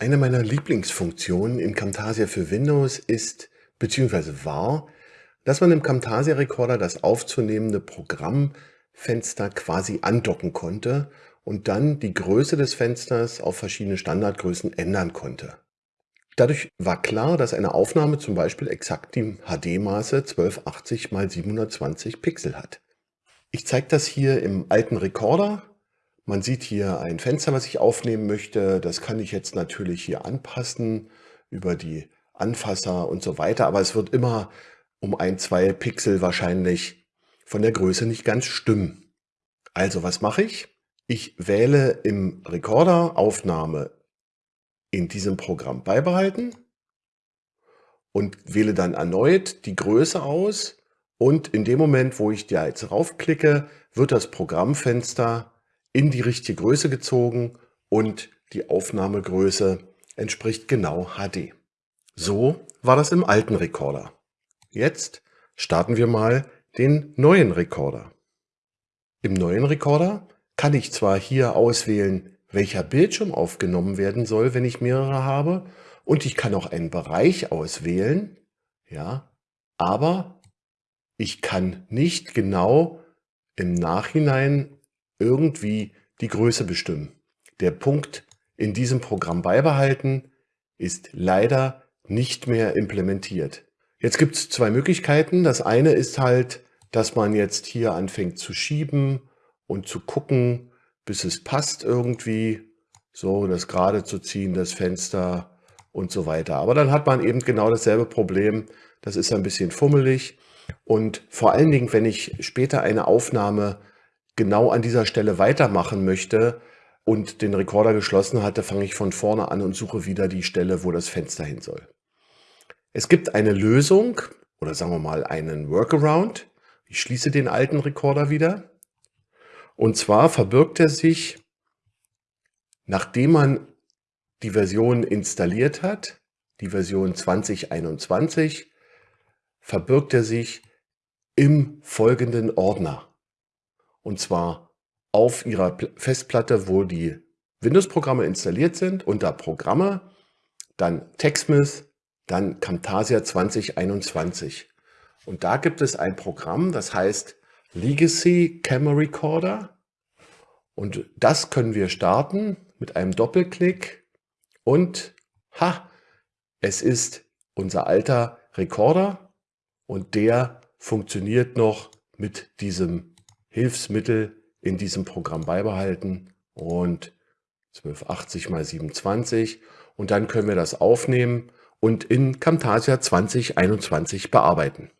Eine meiner Lieblingsfunktionen in Camtasia für Windows ist bzw. war, dass man im Camtasia Recorder das aufzunehmende Programmfenster quasi andocken konnte und dann die Größe des Fensters auf verschiedene Standardgrößen ändern konnte. Dadurch war klar, dass eine Aufnahme zum Beispiel exakt die HD-Maße 1280 x 720 Pixel hat. Ich zeige das hier im alten Recorder man sieht hier ein Fenster, was ich aufnehmen möchte. Das kann ich jetzt natürlich hier anpassen über die Anfasser und so weiter. Aber es wird immer um ein, zwei Pixel wahrscheinlich von der Größe nicht ganz stimmen. Also was mache ich? Ich wähle im Recorder Aufnahme in diesem Programm beibehalten und wähle dann erneut die Größe aus. Und in dem Moment, wo ich da jetzt raufklicke, wird das Programmfenster in die richtige Größe gezogen und die Aufnahmegröße entspricht genau HD. So war das im alten Recorder. Jetzt starten wir mal den neuen Recorder. Im neuen Recorder kann ich zwar hier auswählen, welcher Bildschirm aufgenommen werden soll, wenn ich mehrere habe, und ich kann auch einen Bereich auswählen, ja, aber ich kann nicht genau im Nachhinein irgendwie die Größe bestimmen. Der Punkt in diesem Programm beibehalten ist leider nicht mehr implementiert. Jetzt gibt es zwei Möglichkeiten. Das eine ist halt, dass man jetzt hier anfängt zu schieben und zu gucken, bis es passt irgendwie. So, das gerade zu ziehen, das Fenster und so weiter. Aber dann hat man eben genau dasselbe Problem. Das ist ein bisschen fummelig. Und vor allen Dingen, wenn ich später eine Aufnahme genau an dieser Stelle weitermachen möchte und den Rekorder geschlossen hatte, fange ich von vorne an und suche wieder die Stelle, wo das Fenster hin soll. Es gibt eine Lösung oder sagen wir mal einen Workaround. Ich schließe den alten Rekorder wieder. Und zwar verbirgt er sich, nachdem man die Version installiert hat, die Version 2021, verbirgt er sich im folgenden Ordner. Und zwar auf Ihrer Festplatte, wo die Windows-Programme installiert sind, unter Programme, dann TechSmith, dann Camtasia 2021. Und da gibt es ein Programm, das heißt Legacy Camera Recorder. Und das können wir starten mit einem Doppelklick. Und ha, es ist unser alter Recorder und der funktioniert noch mit diesem Hilfsmittel in diesem Programm beibehalten und 1280 mal 27 und dann können wir das aufnehmen und in Camtasia 2021 bearbeiten.